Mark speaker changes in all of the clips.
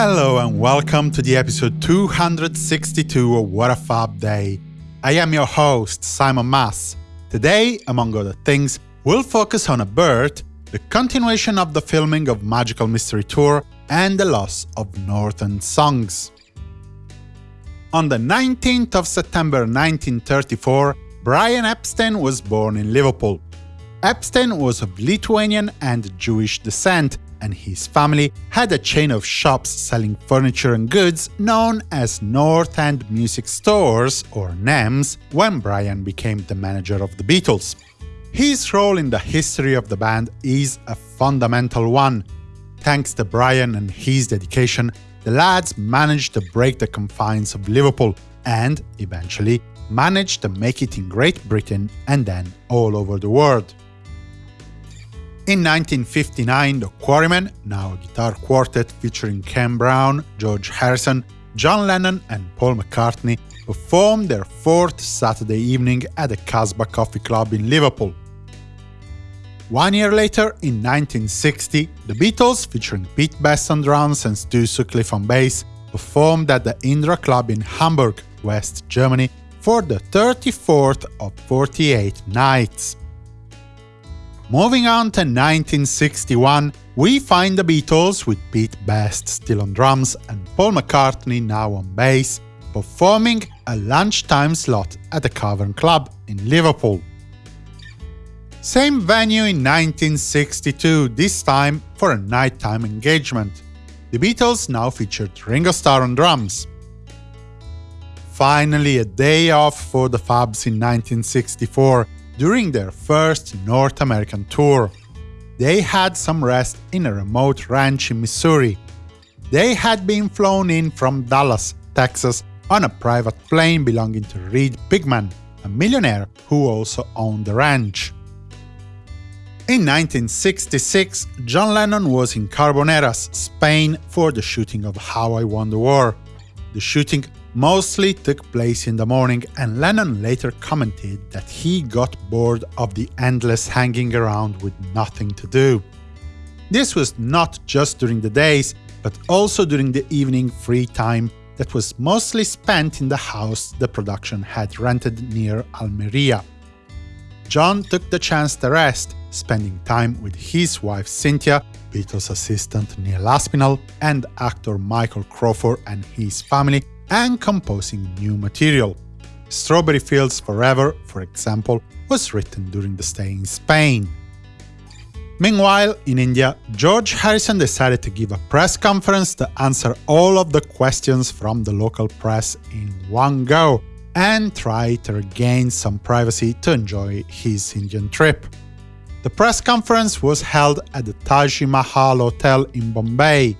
Speaker 1: Hello and welcome to the episode 262 of What a Fab Day. I am your host, Simon Mas. Today, among other things, we'll focus on a bird, the continuation of the filming of Magical Mystery Tour, and the loss of Northern Songs. On the 19th of September 1934, Brian Epstein was born in Liverpool. Epstein was of Lithuanian and Jewish descent, and his family had a chain of shops selling furniture and goods known as North End Music Stores, or NEMS, when Brian became the manager of the Beatles. His role in the history of the band is a fundamental one. Thanks to Brian and his dedication, the lads managed to break the confines of Liverpool and, eventually, managed to make it in Great Britain and then all over the world. In 1959, the Quarrymen, now a guitar quartet featuring Ken Brown, George Harrison, John Lennon and Paul McCartney, performed their fourth Saturday evening at the Casbah Coffee Club in Liverpool. One year later, in 1960, the Beatles, featuring Pete Best on drums and Stu Sutcliffe on bass, performed at the Indra Club in Hamburg, West Germany, for the 34th of 48 nights. Moving on to 1961, we find the Beatles with Pete Best still on drums and Paul McCartney now on bass, performing a lunchtime slot at the Cavern Club in Liverpool. Same venue in 1962, this time for a nighttime engagement. The Beatles now featured Ringo Starr on drums. Finally, a day off for the Fabs in 1964, during their first North American tour. They had some rest in a remote ranch in Missouri. They had been flown in from Dallas, Texas, on a private plane belonging to Reed Pigman, a millionaire who also owned the ranch. In 1966, John Lennon was in Carboneras, Spain for the shooting of How I Won the War. The shooting mostly took place in the morning and Lennon later commented that he got bored of the endless hanging around with nothing to do. This was not just during the days, but also during the evening free time that was mostly spent in the house the production had rented near Almeria. John took the chance to rest, spending time with his wife Cynthia, Beatles assistant Neil Aspinall, and actor Michael Crawford and his family, and composing new material. Strawberry Fields Forever, for example, was written during the stay in Spain. Meanwhile, in India, George Harrison decided to give a press conference to answer all of the questions from the local press in one go, and try to regain some privacy to enjoy his Indian trip. The press conference was held at the Taj Mahal Hotel in Bombay.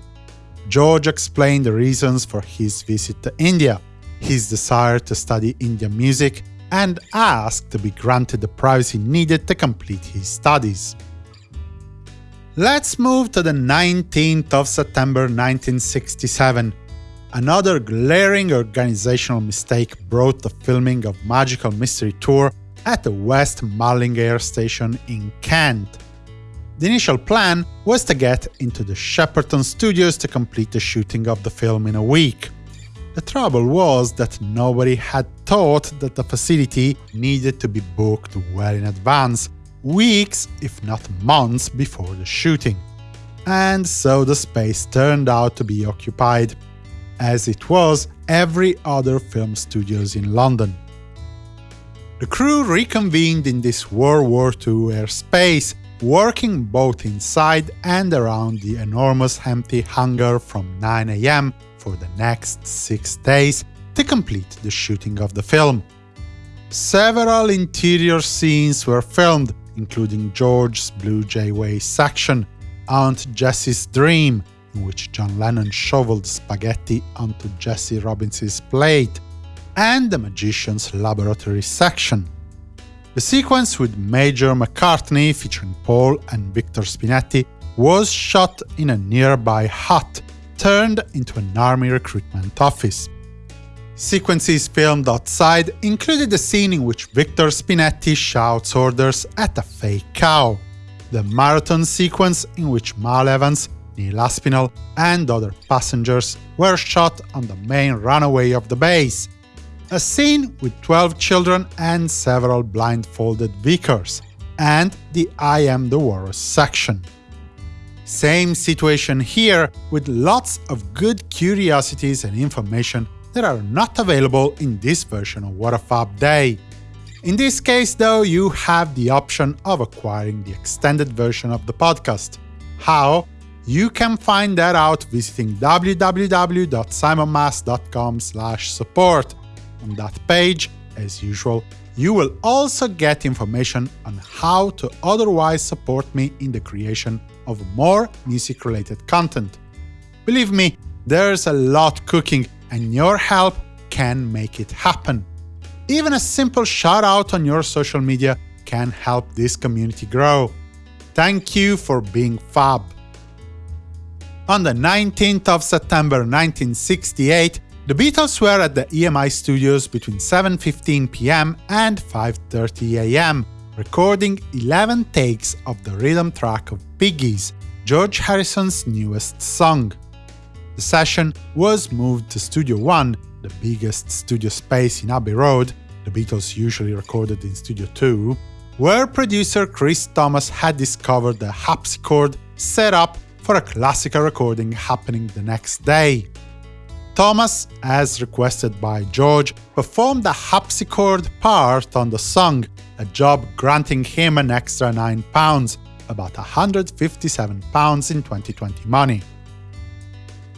Speaker 1: George explained the reasons for his visit to India, his desire to study Indian music, and asked to be granted the privacy needed to complete his studies. Let's move to the 19th of September 1967, Another glaring organizational mistake brought the filming of Magical Mystery Tour at the West Malling Air Station in Kent. The initial plan was to get into the Shepperton studios to complete the shooting of the film in a week. The trouble was that nobody had thought that the facility needed to be booked well in advance, weeks, if not months, before the shooting. And so the space turned out to be occupied as it was every other film studios in London. The crew reconvened in this World War II airspace, working both inside and around the enormous empty hangar from 9am for the next six days to complete the shooting of the film. Several interior scenes were filmed, including George's Blue Jay Way section, Aunt Jessie's Dream, in which John Lennon shoveled spaghetti onto Jessie Robins' plate, and the Magician's Laboratory section. The sequence with Major McCartney featuring Paul and Victor Spinetti was shot in a nearby hut turned into an army recruitment office. Sequences filmed outside included a scene in which Victor Spinetti shouts orders at a fake cow, the marathon sequence in which Mal Evans Neil Aspinall, and other passengers were shot on the main runway of the base. A scene with 12 children and several blindfolded Vickers, and the I Am the Walrus section. Same situation here, with lots of good curiosities and information that are not available in this version of What a Fab Day. In this case, though, you have the option of acquiring the extended version of the podcast. How? You can find that out visiting www.simonmas.com support. On that page, as usual, you will also get information on how to otherwise support me in the creation of more music-related content. Believe me, there's a lot cooking, and your help can make it happen. Even a simple shout-out on your social media can help this community grow. Thank you for being fab! On the 19th of September 1968, the Beatles were at the EMI studios between 7.15 pm and 5.30 am, recording 11 takes of the rhythm track of Piggies, George Harrison's newest song. The session was moved to Studio One, the biggest studio space in Abbey Road, the Beatles usually recorded in Studio 2, where producer Chris Thomas had discovered the harpsichord set up for a classical recording happening the next day. Thomas, as requested by George, performed the harpsichord part on the song, a job granting him an extra £9, about £157 in 2020 money.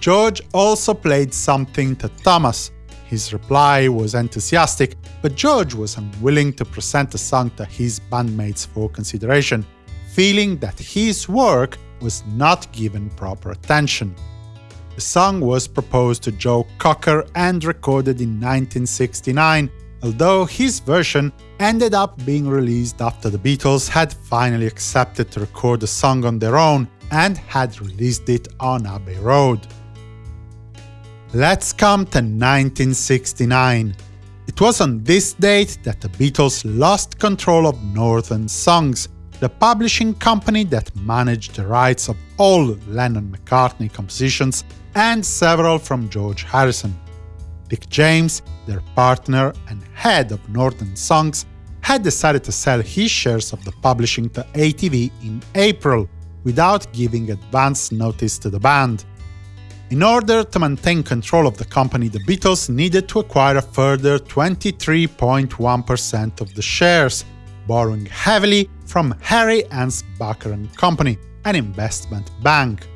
Speaker 1: George also played something to Thomas. His reply was enthusiastic, but George was unwilling to present the song to his bandmates for consideration, feeling that his work was not given proper attention. The song was proposed to Joe Cocker and recorded in 1969, although his version ended up being released after the Beatles had finally accepted to record the song on their own and had released it on Abbey Road. Let's come to 1969. It was on this date that the Beatles lost control of Northern Songs, the publishing company that managed the rights of all Lennon-McCartney compositions and several from George Harrison. Dick James, their partner and head of Northern Songs, had decided to sell his shares of the publishing to ATV in April, without giving advance notice to the band. In order to maintain control of the company, the Beatles needed to acquire a further 23.1% of the shares, borrowing heavily from Harry Ansbacher and Company, an investment bank.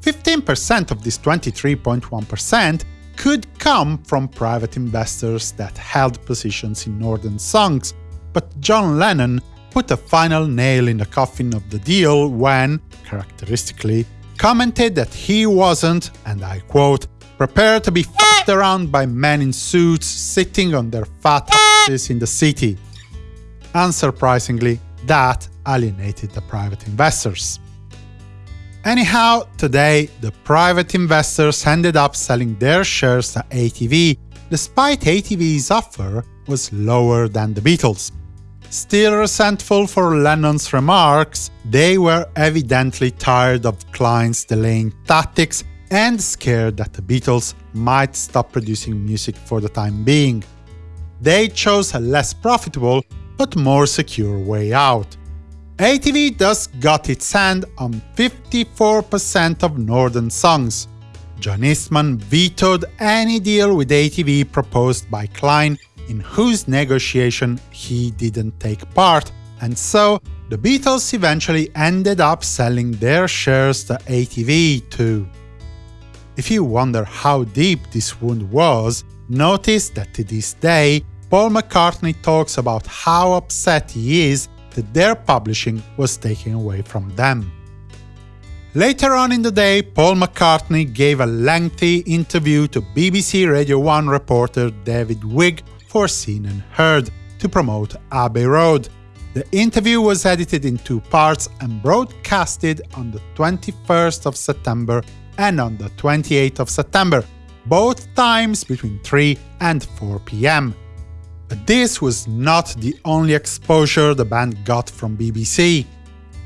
Speaker 1: 15% of this 23.1% could come from private investors that held positions in Northern Songs, but John Lennon put a final nail in the coffin of the deal when, characteristically, commented that he wasn't, and I quote, prepared to be fucked around by men in suits sitting on their fat asses in the city. Unsurprisingly, that alienated the private investors. Anyhow, today, the private investors ended up selling their shares to ATV, despite ATV's offer was lower than the Beatles. Still resentful for Lennon's remarks, they were evidently tired of Klein's delaying tactics and scared that the Beatles might stop producing music for the time being. They chose a less profitable but more secure way out. ATV thus got its hand on 54% of Northern songs. John Eastman vetoed any deal with ATV proposed by Klein, in whose negotiation he didn't take part, and so the Beatles eventually ended up selling their shares to ATV too. If you wonder how deep this wound was, notice that to this day, Paul McCartney talks about how upset he is that their publishing was taken away from them. Later on in the day, Paul McCartney gave a lengthy interview to BBC Radio 1 reporter David Wigg for Scene and Heard to promote Abbey Road. The interview was edited in two parts and broadcasted on the 21st of September and on the 28th of September, both times between 3 and 4 pm. But this was not the only exposure the band got from BBC.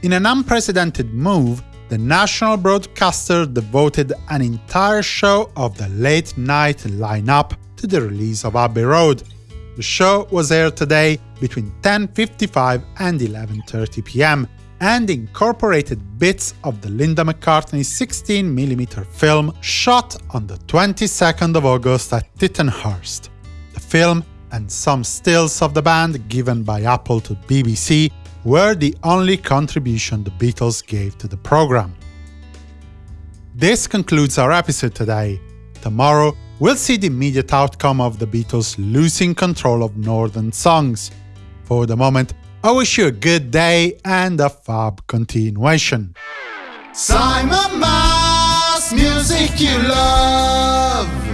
Speaker 1: In an unprecedented move, the national broadcaster devoted an entire show of the late-night lineup to the release of Abbey Road. The show was aired today between 10.55 and 11.30 pm, and incorporated bits of the Linda McCartney 16mm film shot on the 22nd of August at Tittenhurst. The film and some stills of the band given by Apple to BBC were the only contribution the Beatles gave to the program. This concludes our episode today. Tomorrow, we'll see the immediate outcome of the Beatles losing control of Northern songs. For the moment, I wish you a good day and a fab continuation.
Speaker 2: Simon Mas, music you love.